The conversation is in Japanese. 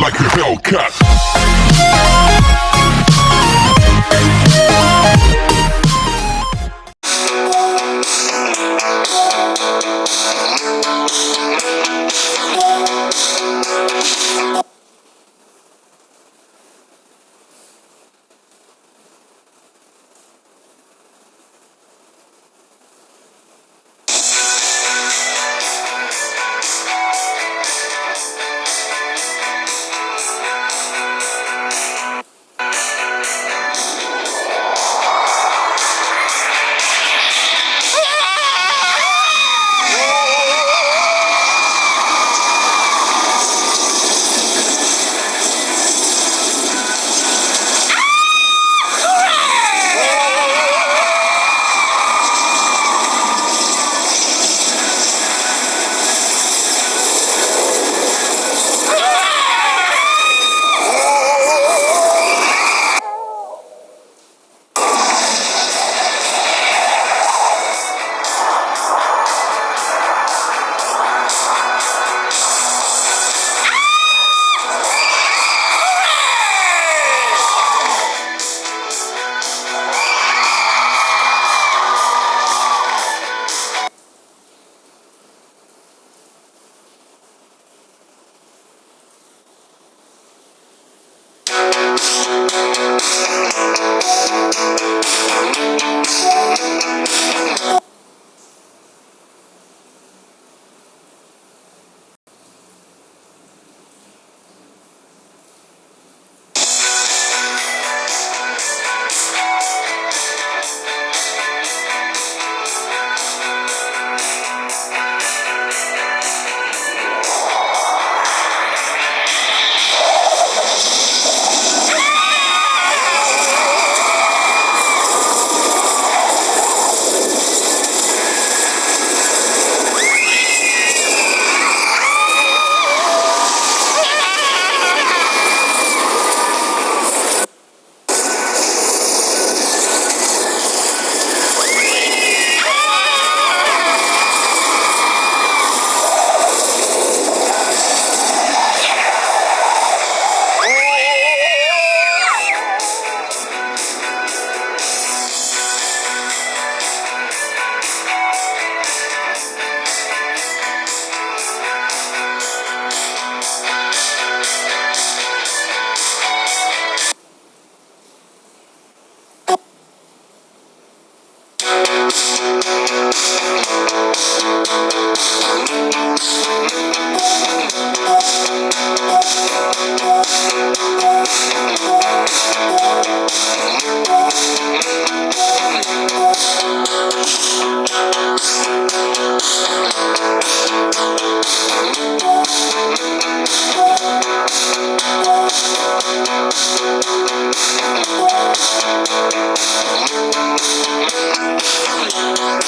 like a Hellcat. Thank you.